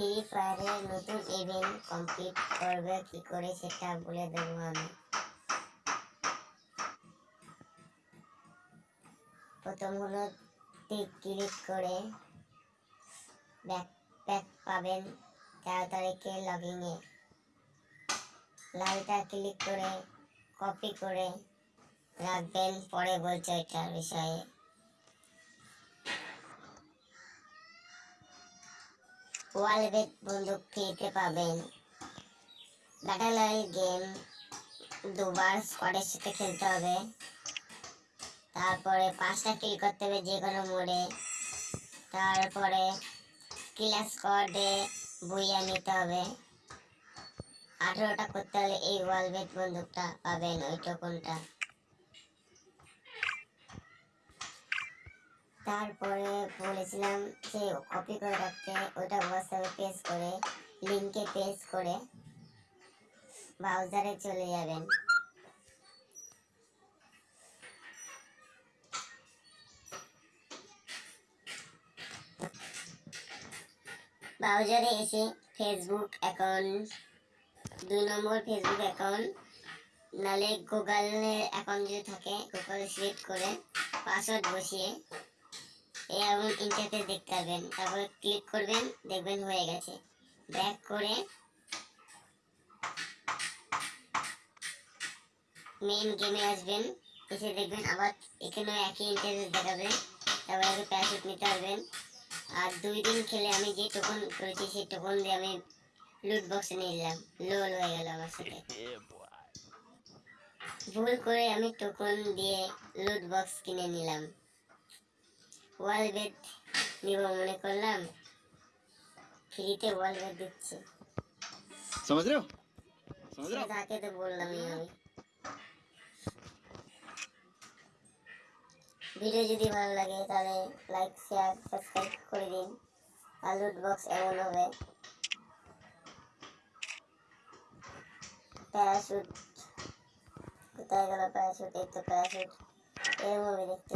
Free ফায়ারের নতুন event complete করবে কি করে সেটা বলে দেবো আমি। প্রথম হলো ক্লিক করে ব্যাকপ্যাক পাবেন তেরো তারিখে লগিংয়ে লালটা ক্লিক করে কপি করে রাখবেন, পরে বলছে এটার বিষয়ে। ওয়ালবেট বন্দুক ফ্রিতে পাবেন। ব্যাটেল রয়্যাল গেম দুবার স্কোয়াডের সাথে খেলতে হবে। তারপরে পাঁচটা কিল করতে হবে যে কোনো মোড়ে। তারপরে কিলার স্কোয়াডে বইয়া নিতে হবে। আঠেরোটা করতে হলে এই ওয়ালবেট বন্দুকটা পাবেন ওই টোকনটা তারপরে বলেছিলাম যে কপি করে রাখতে, ওটা হোয়াটসঅ্যাপে পেস্ট করে লিঙ্কে পেস্ট করে ব্রাউজারে চলে যাবেন। ব্রাউজারে এসে ফেসবুক অ্যাকাউন্ট দুই নম্বর ফেসবুক অ্যাকাউন্ট নালে গুগলের অ্যাকাউন্ট যদি থাকে গুগল সিলেক্ট করে পাসওয়ার্ড বসিয়ে এমন ইন্টারফেস দেখতে পাবেন। তারপরে ক্লিক করবেন, দেখবেন হয়ে গেছে। ব্যাক করে মেইন গেমে আসবেন। এসে দেখবেন আবার এখানেও একই ইন্টারফেস দেখাবে। তারপরে প্যারাশুট নিতে পারবেন। আর দুই দিন খেলে আমি যে টোকন করেছি, সেই টোকন দিয়ে আমি লুট বক্সে নিয়ে নিলাম লোল হয়ে গেল আমার সাথে। ভুল করে আমি টোকন দিয়ে লুট বক্স কিনে নিলাম। ওয়াল বেড নিব মনে করলাম ফ্রিতে ওয়াল বেড দিচ্ছে समझ रहे हो समझ रहे हो তাকে তো বললামই আমি ভিডিও যদি ভালো লাগে তাহলে লাইক শেয়ার সাবস্ক্রাইব করে দিন আর লুট বক্স এমন হবে প্যারাশুট কোথায় গেল প্যারাশুট এই তো প্যারাশুট এরকম হবে দেখতে